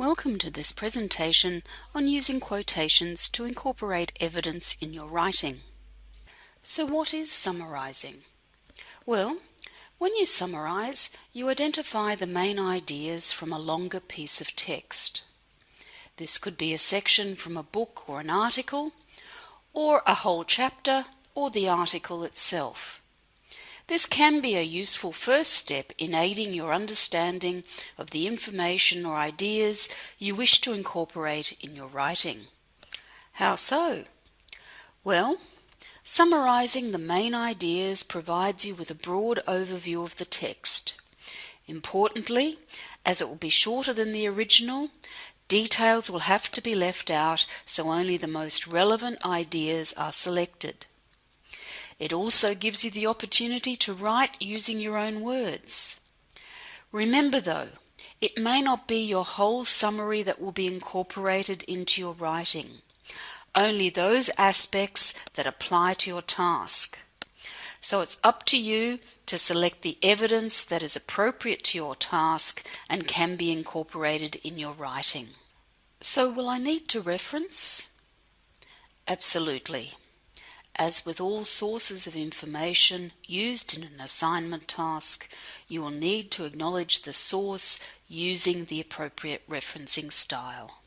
Welcome to this presentation on using quotations to incorporate evidence in your writing. So what is summarizing? Well, when you summarize, you identify the main ideas from a longer piece of text. This could be a section from a book or an article, or a whole chapter, or the article itself. This can be a useful first step in aiding your understanding of the information or ideas you wish to incorporate in your writing. How so? Well, summarizing the main ideas provides you with a broad overview of the text. Importantly, as it will be shorter than the original, details will have to be left out so only the most relevant ideas are selected. It also gives you the opportunity to write using your own words. Remember though, it may not be your whole summary that will be incorporated into your writing, only those aspects that apply to your task. So it's up to you to select the evidence that is appropriate to your task and can be incorporated in your writing. So will I need to reference? Absolutely. As with all sources of information used in an assignment task, you will need to acknowledge the source using the appropriate referencing style.